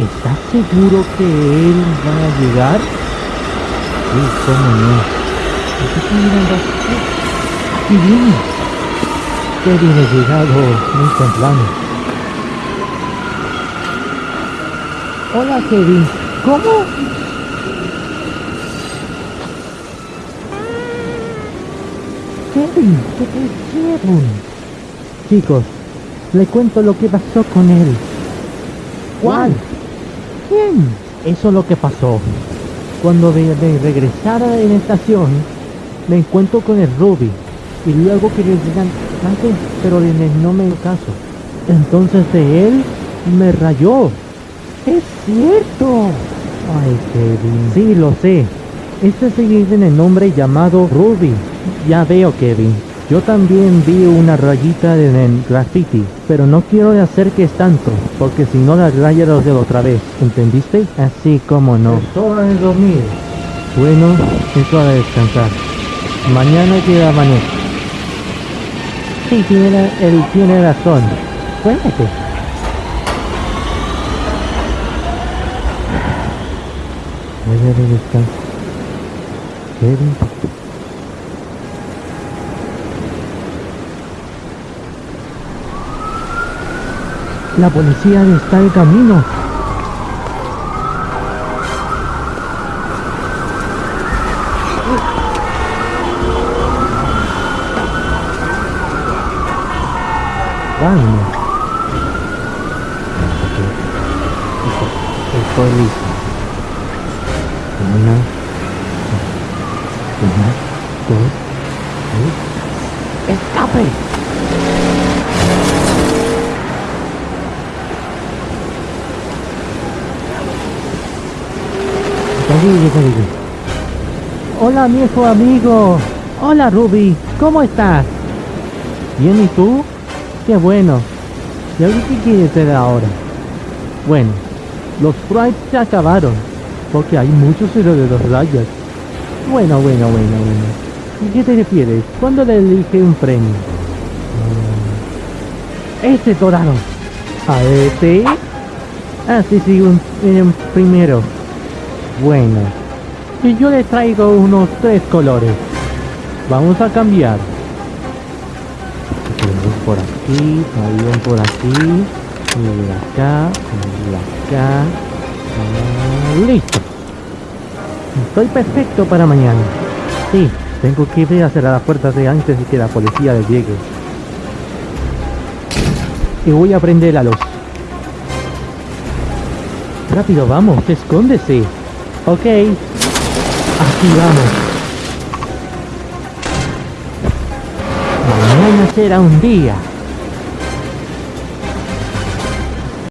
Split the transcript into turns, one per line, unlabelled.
¿Estás seguro que él va a llegar? Sí, cómo no. Estoy mirando aquí. Viene. Kevin ha llegado muy temprano. Hola Kevin. ¿Cómo? Kevin, ¿qué te hicieron? Chicos, le cuento lo que pasó con él. ¿Cuál? Eso es lo que pasó. Cuando de, de regresar a la estación, me encuentro con el Ruby. Y luego que le digan antes, pero no me caso. Entonces de él me rayó. Es cierto. Ay, Kevin. Sí, lo sé. Este se en el nombre llamado Ruby. Ya veo, Kevin. Yo también vi una rayita en el graffiti, pero no quiero hacer que es tanto, porque si no la raya los de otra vez, ¿entendiste? Así como no. Es hora de dormir. Bueno, es hora de descansar. Mañana queda amanece. Sí, tiene, la- él tiene razón. Cuéntate. Voy a descansar. La policía está en camino. Calma. Listo. Tres. ¡Escape! Hola, viejo amigo. Hola, Ruby. ¿Cómo estás? Bien, ¿y tú? Qué bueno. ¿Y ahora qué quieres hacer ahora? Bueno, los sprites se acabaron. Porque hay muchos héroes de los rayas. Bueno, bueno, bueno, bueno. ¿Y qué te refieres? ¿Cuándo le elige un premio? Mm, Este dorado. ¿A este? Ah, sí, sí, un, un primero. Bueno. Y yo le traigo unos tres colores. Vamos a cambiar. Tenemos por aquí, avión por aquí, y de acá, y de acá. Ah, listo. Estoy perfecto para mañana. Sí, tengo que ir a cerrar las puertas de antes de que la policía le llegue. Y voy a prender la luz. Rápido, vamos, escóndese. Ok. Aquí vamos. Mañana será un día